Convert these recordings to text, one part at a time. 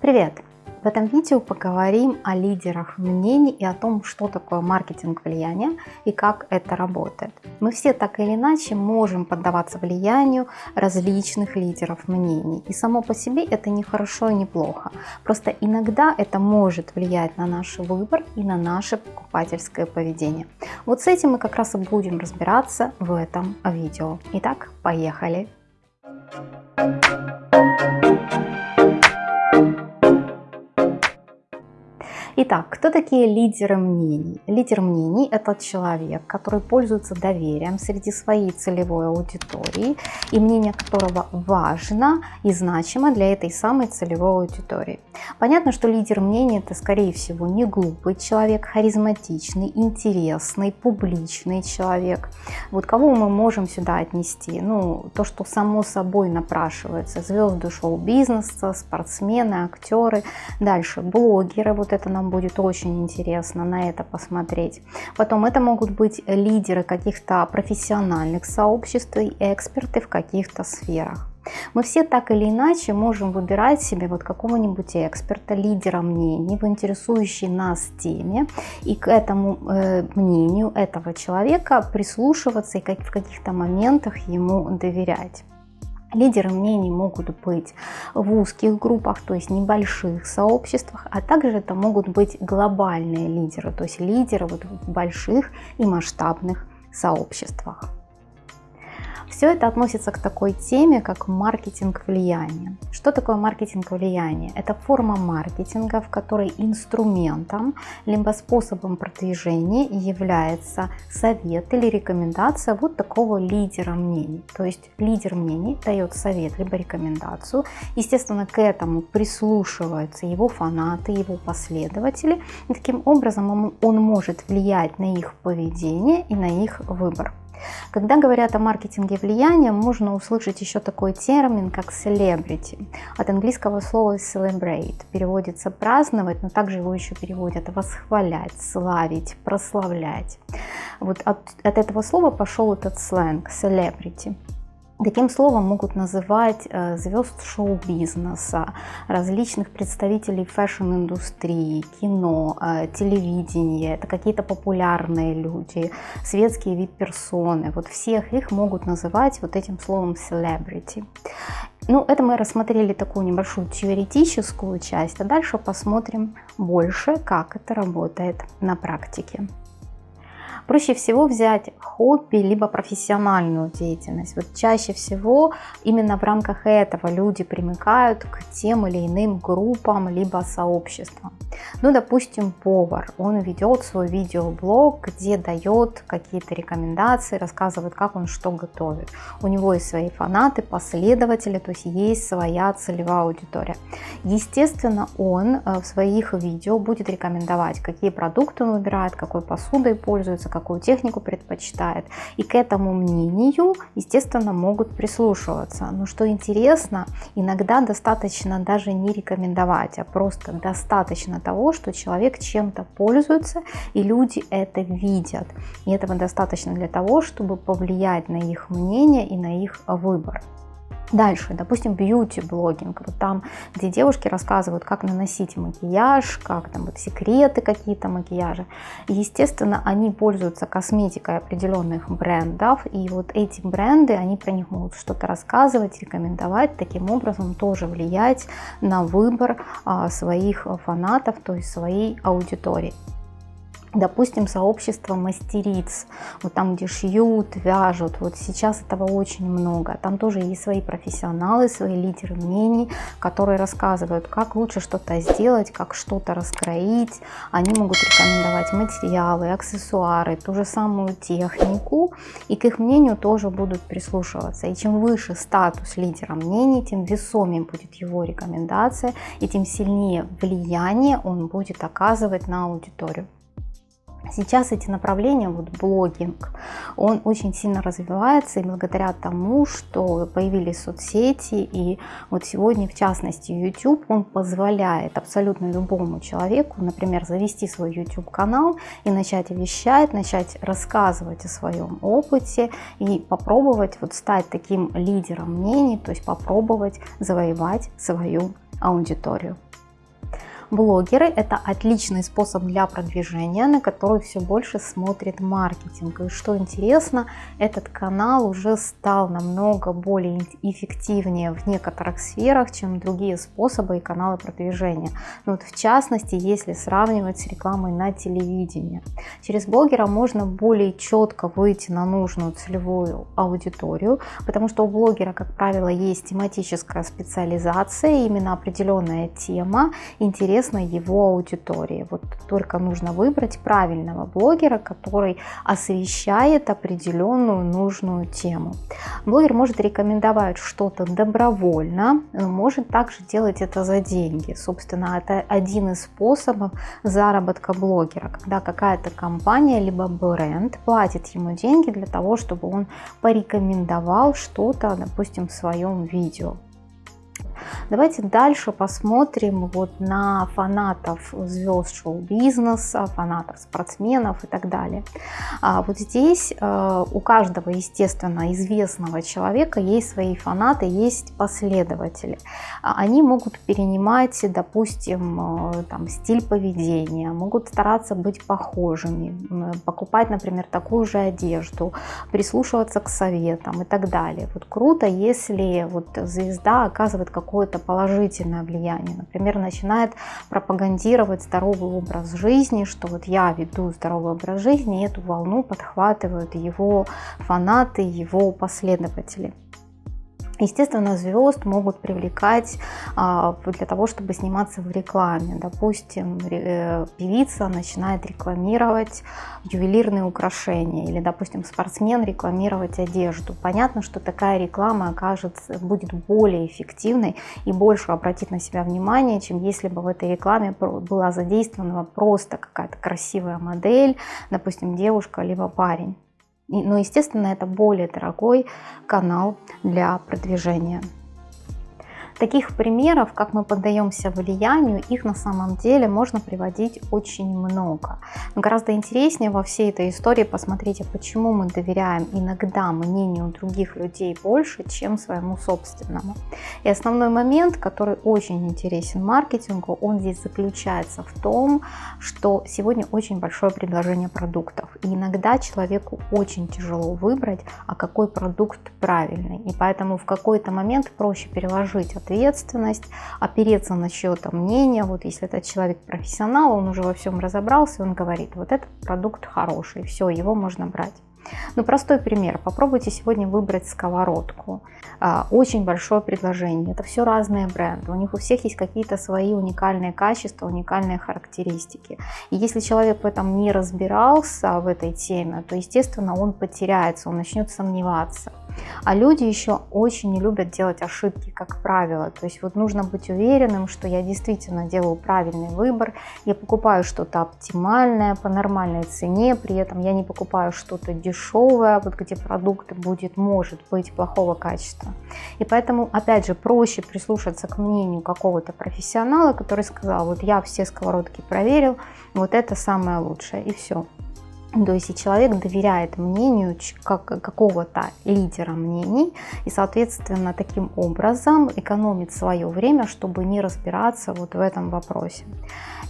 Привет! В этом видео поговорим о лидерах мнений и о том, что такое маркетинг влияния и как это работает. Мы все так или иначе можем поддаваться влиянию различных лидеров мнений. И само по себе это не хорошо и не плохо. Просто иногда это может влиять на наш выбор и на наше покупательское поведение. Вот с этим мы как раз и будем разбираться в этом видео. Итак, поехали! Итак, кто такие лидеры мнений? Лидер мнений – это человек, который пользуется доверием среди своей целевой аудитории и мнение которого важно и значимо для этой самой целевой аудитории. Понятно, что лидер мнений – это, скорее всего, не глупый человек, харизматичный, интересный, публичный человек. Вот кого мы можем сюда отнести? Ну, то, что само собой напрашивается. Звезды шоу-бизнеса, спортсмены, актеры. Дальше блогеры, вот это нам будет очень интересно на это посмотреть. Потом это могут быть лидеры каких-то профессиональных сообществ и эксперты в каких-то сферах. Мы все так или иначе можем выбирать себе вот какого-нибудь эксперта, лидера мнений в интересующей нас теме и к этому э, мнению этого человека прислушиваться и как, в каких-то моментах ему доверять. Лидеры мнений могут быть в узких группах, то есть небольших сообществах, а также это могут быть глобальные лидеры, то есть лидеры вот в больших и масштабных сообществах. Все это относится к такой теме, как маркетинг влияния. Что такое маркетинг влияния? Это форма маркетинга, в которой инструментом либо способом продвижения является совет или рекомендация вот такого лидера мнений. То есть лидер мнений дает совет либо рекомендацию. Естественно, к этому прислушиваются его фанаты, его последователи. И таким образом он, может влиять на их поведение и на их выбор. Когда говорят о маркетинге влияния, можно услышать еще такой термин, как celebrity. От английского слова celebrate. Переводится праздновать, но также его еще переводят восхвалять, славить, прославлять. Вот от, от этого слова пошел этот сленг celebrity. Таким словом могут называть э, звезд шоу-бизнеса, различных представителей фэшн-индустрии, кино, э, телевидения, это какие-то популярные люди, светские вип-персоны. Вот всех их могут называть вот этим словом celebrity. Ну, это мы рассмотрели такую небольшую теоретическую часть, а дальше посмотрим больше, как это работает на практике. Проще всего взять хобби, либо профессиональную деятельность. Вот чаще всего именно в рамках этого люди примыкают к тем или иным группам, либо сообществам. Ну, допустим, повар, он ведет свой видеоблог, где дает какие-то рекомендации, рассказывает, как он что готовит. У него есть свои фанаты, последователи, то есть есть своя целевая аудитория. Естественно, он э, в своих видео будет рекомендовать, какие продукты он выбирает, какой посудой пользуется, какую технику предпочитает. И к этому мнению, естественно, могут прислушиваться. Но что интересно, иногда достаточно даже не рекомендовать, а просто достаточно того, что человек чем-то пользуется, и люди это видят. И этого достаточно для того, чтобы повлиять на их мнение и на их выбор. Дальше, допустим, бьюти-блогинг, вот там, где девушки рассказывают, как наносить макияж, как там вот секреты какие-то макияжа. естественно, они пользуются косметикой определенных брендов, и вот эти бренды, они про них могут что-то рассказывать, рекомендовать, таким образом тоже влиять на выбор а, своих фанатов, то есть своей аудитории допустим, сообщество мастериц, вот там, где шьют, вяжут, вот сейчас этого очень много. Там тоже есть свои профессионалы, свои лидеры мнений, которые рассказывают, как лучше что-то сделать, как что-то раскроить. Они могут рекомендовать материалы, аксессуары, ту же самую технику, и к их мнению тоже будут прислушиваться. И чем выше статус лидера мнений, тем весомее будет его рекомендация, и тем сильнее влияние он будет оказывать на аудиторию. Сейчас эти направления, вот блогинг, он очень сильно развивается, и благодаря тому, что появились соцсети, и вот сегодня, в частности, YouTube, он позволяет абсолютно любому человеку, например, завести свой YouTube-канал и начать вещать, начать рассказывать о своем опыте и попробовать вот стать таким лидером мнений, то есть попробовать завоевать свою аудиторию. Блогеры – это отличный способ для продвижения, на который все больше смотрит маркетинг. И что интересно, этот канал уже стал намного более эффективнее в некоторых сферах, чем другие способы и каналы продвижения. Ну, вот в частности, если сравнивать с рекламой на телевидении. Через блогера можно более четко выйти на нужную целевую аудиторию, потому что у блогера, как правило, есть тематическая специализация, именно определенная тема интересна его аудитории. Вот только нужно выбрать правильного блогера, который освещает определенную нужную тему. Блогер может рекомендовать что-то добровольно, может также делать это за деньги. Собственно, это один из способов заработка блогера, когда какая-то компания либо бренд платит ему деньги для того, чтобы он порекомендовал что-то, допустим, в своем видео. Давайте дальше посмотрим вот на фанатов звезд шоу-бизнеса, фанатов спортсменов и так далее. А вот здесь э, у каждого, естественно, известного человека есть свои фанаты, есть последователи. А они могут перенимать, допустим, э, там, стиль поведения, могут стараться быть похожими, покупать, например, такую же одежду, прислушиваться к советам и так далее. Вот круто, если вот звезда оказывает какой какое-то положительное влияние. Например, начинает пропагандировать здоровый образ жизни, что вот я веду здоровый образ жизни, и эту волну подхватывают его фанаты, его последователи. Естественно, звезд могут привлекать а, для того, чтобы сниматься в рекламе. Допустим, э, певица начинает рекламировать ювелирные украшения или, допустим, спортсмен рекламировать одежду. Понятно, что такая реклама окажется, будет более эффективной и больше обратит на себя внимание, чем если бы в этой рекламе была задействована просто какая-то красивая модель, допустим, девушка либо парень. Но, естественно, это более дорогой канал для продвижения. Таких примеров, как мы поддаемся влиянию, их на самом деле можно приводить очень много. Но гораздо интереснее во всей этой истории посмотреть, почему мы доверяем иногда мнению других людей больше, чем своему собственному. И основной момент, который очень интересен маркетингу, он здесь заключается в том, что сегодня очень большое предложение продуктов. И иногда человеку очень тяжело выбрать, а какой продукт правильный. И поэтому в какой-то момент проще переложить от ответственность, опереться на чье-то мнение. Вот если этот человек профессионал, он уже во всем разобрался, он говорит, вот этот продукт хороший, все, его можно брать. Ну, простой пример. Попробуйте сегодня выбрать сковородку. А, очень большое предложение. Это все разные бренды. У них у всех есть какие-то свои уникальные качества, уникальные характеристики. И если человек в этом не разбирался, в этой теме, то, естественно, он потеряется, он начнет сомневаться. А люди еще очень не любят делать ошибки, как правило. То есть вот нужно быть уверенным, что я действительно делаю правильный выбор, я покупаю что-то оптимальное по нормальной цене, при этом я не покупаю что-то дешевое, вот где продукт будет, может быть, плохого качества. И поэтому, опять же, проще прислушаться к мнению какого-то профессионала, который сказал, вот я все сковородки проверил, вот это самое лучшее, и все. То есть человек доверяет мнению как, какого-то лидера мнений и, соответственно, таким образом экономит свое время, чтобы не разбираться вот в этом вопросе.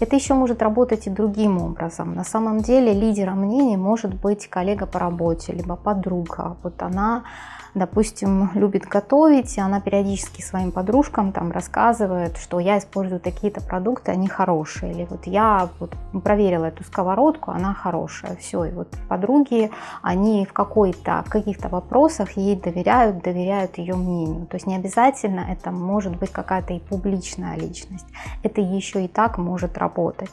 Это еще может работать и другим образом. На самом деле лидером мнений может быть коллега по работе, либо подруга. Вот она допустим, любит готовить, и она периодически своим подружкам там рассказывает, что я использую такие-то продукты, они хорошие. Или вот я вот проверила эту сковородку, она хорошая. Все, и вот подруги, они в какой-то, в каких-то вопросах ей доверяют, доверяют ее мнению. То есть не обязательно это может быть какая-то и публичная личность. Это еще и так может работать.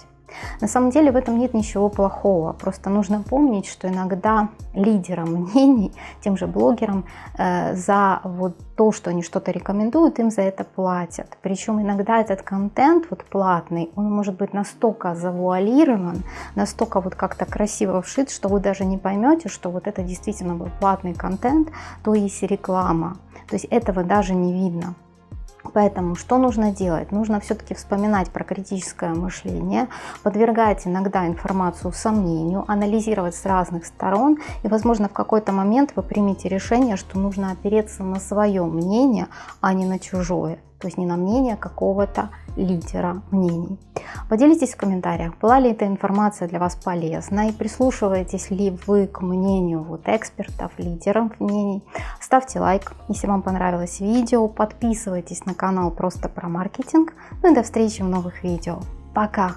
На самом деле в этом нет ничего плохого, просто нужно помнить, что иногда лидерам мнений, тем же блогерам, э, за вот то, что они что-то рекомендуют, им за это платят. Причем иногда этот контент вот платный, он может быть настолько завуалирован, настолько вот как-то красиво вшит, что вы даже не поймете, что вот это действительно был платный контент, то есть реклама. То есть этого даже не видно. Поэтому что нужно делать? Нужно все-таки вспоминать про критическое мышление, подвергать иногда информацию сомнению, анализировать с разных сторон, и, возможно, в какой-то момент вы примете решение, что нужно опереться на свое мнение, а не на чужое. То есть не на мнение какого-то лидера мнений. Поделитесь в комментариях, была ли эта информация для вас полезна и прислушиваетесь ли вы к мнению вот экспертов, лидеров мнений. Ставьте лайк, если вам понравилось видео, подписывайтесь на канал просто про маркетинг. Ну и до встречи в новых видео. Пока!